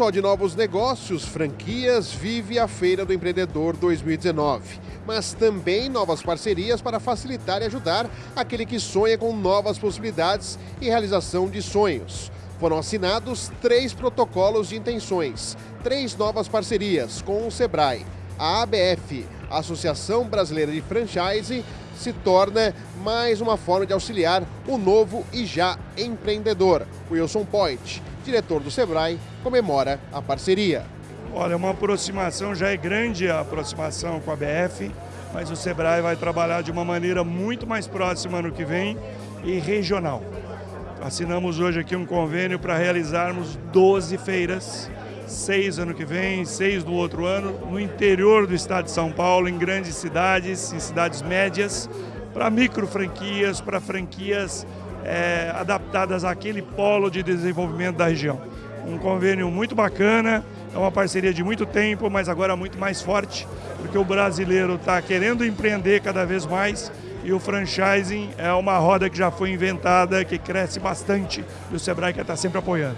só de novos negócios, franquias, vive a Feira do Empreendedor 2019, mas também novas parcerias para facilitar e ajudar aquele que sonha com novas possibilidades e realização de sonhos. Foram assinados três protocolos de intenções, três novas parcerias com o Sebrae. A ABF, a Associação Brasileira de Franchise, se torna mais uma forma de auxiliar o novo e já empreendedor. Wilson Point, diretor do Sebrae, comemora a parceria. Olha, uma aproximação, já é grande a aproximação com a BF, mas o Sebrae vai trabalhar de uma maneira muito mais próxima ano que vem e regional. Assinamos hoje aqui um convênio para realizarmos 12 feiras, seis ano que vem, seis no outro ano, no interior do estado de São Paulo, em grandes cidades, em cidades médias, para micro franquias, para franquias é, adaptadas àquele polo de desenvolvimento da região. Um convênio muito bacana, é uma parceria de muito tempo, mas agora muito mais forte, porque o brasileiro está querendo empreender cada vez mais e o franchising é uma roda que já foi inventada, que cresce bastante e o Sebrae quer estar sempre apoiando.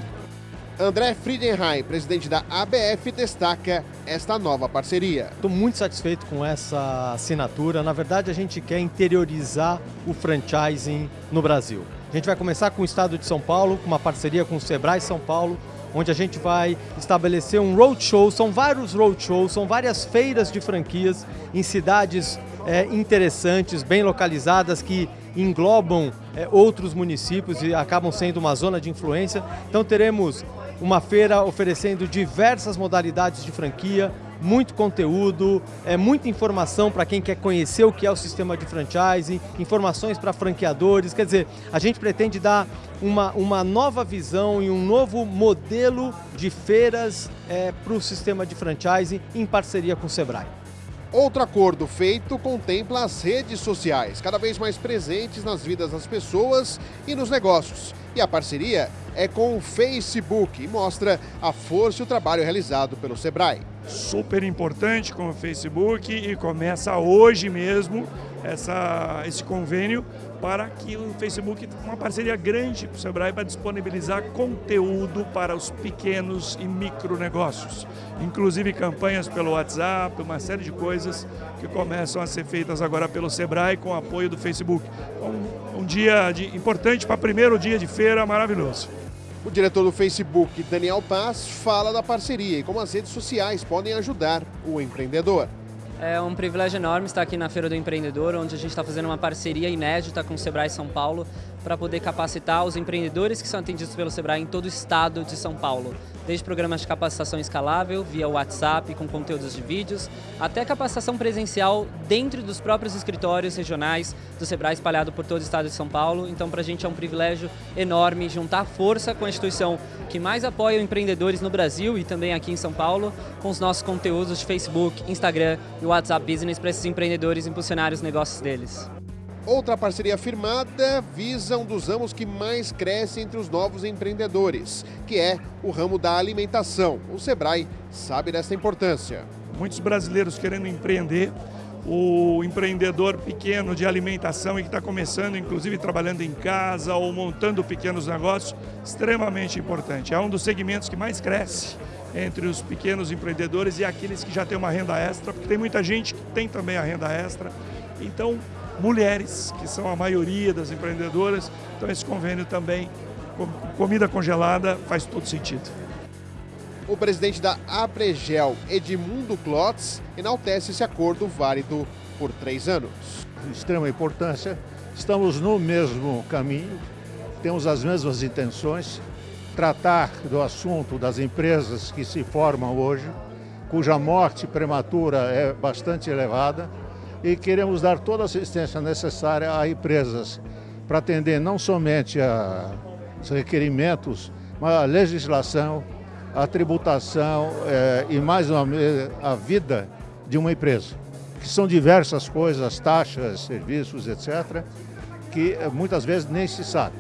André Friedenheim, presidente da ABF, destaca esta nova parceria. Estou muito satisfeito com essa assinatura. Na verdade, a gente quer interiorizar o franchising no Brasil. A gente vai começar com o estado de São Paulo, com uma parceria com o Sebrae São Paulo, onde a gente vai estabelecer um roadshow, são vários roadshows, são várias feiras de franquias em cidades é, interessantes, bem localizadas, que englobam é, outros municípios e acabam sendo uma zona de influência. Então teremos uma feira oferecendo diversas modalidades de franquia, muito conteúdo, é, muita informação para quem quer conhecer o que é o sistema de franchising, informações para franqueadores, quer dizer, a gente pretende dar uma, uma nova visão e um novo modelo de feiras é, para o sistema de franchising em parceria com o Sebrae. Outro acordo feito contempla as redes sociais, cada vez mais presentes nas vidas das pessoas e nos negócios. E a parceria é com o Facebook e mostra a força e o trabalho realizado pelo Sebrae. Super importante com o Facebook e começa hoje mesmo essa, esse convênio para que o Facebook, uma parceria grande com o Sebrae para disponibilizar conteúdo para os pequenos e micro negócios, inclusive campanhas pelo WhatsApp, uma série de coisas que começam a ser feitas agora pelo Sebrae com apoio do Facebook. Um, um dia de, importante para primeiro dia de feira maravilhoso. O diretor do Facebook, Daniel Paz, fala da parceria e como as redes sociais podem ajudar o empreendedor. É um privilégio enorme estar aqui na Feira do Empreendedor, onde a gente está fazendo uma parceria inédita com o Sebrae São Paulo para poder capacitar os empreendedores que são atendidos pelo Sebrae em todo o estado de São Paulo. Desde programas de capacitação escalável, via WhatsApp, com conteúdos de vídeos, até capacitação presencial dentro dos próprios escritórios regionais do Sebrae espalhado por todo o estado de São Paulo. Então, para a gente é um privilégio enorme juntar força com a instituição que mais apoia empreendedores no Brasil e também aqui em São Paulo, com os nossos conteúdos de Facebook, Instagram e WhatsApp Business para esses empreendedores impulsionar os negócios deles. Outra parceria firmada visa um dos ramos que mais cresce entre os novos empreendedores, que é o ramo da alimentação. O Sebrae sabe dessa importância. Muitos brasileiros querendo empreender, o empreendedor pequeno de alimentação e que está começando, inclusive trabalhando em casa ou montando pequenos negócios, extremamente importante. É um dos segmentos que mais cresce entre os pequenos empreendedores e aqueles que já têm uma renda extra, porque tem muita gente que tem também a renda extra. Então, mulheres, que são a maioria das empreendedoras. Então esse convênio também, comida congelada, faz todo sentido. O presidente da Apregel, Edmundo Klotz, enaltece esse acordo válido por três anos. De extrema importância, estamos no mesmo caminho, temos as mesmas intenções, tratar do assunto das empresas que se formam hoje, cuja morte prematura é bastante elevada, e queremos dar toda a assistência necessária a empresas para atender não somente a os requerimentos, mas a legislação, a tributação é, e mais uma a vida de uma empresa, que são diversas coisas, taxas, serviços, etc., que eh, muitas vezes nem se sabe.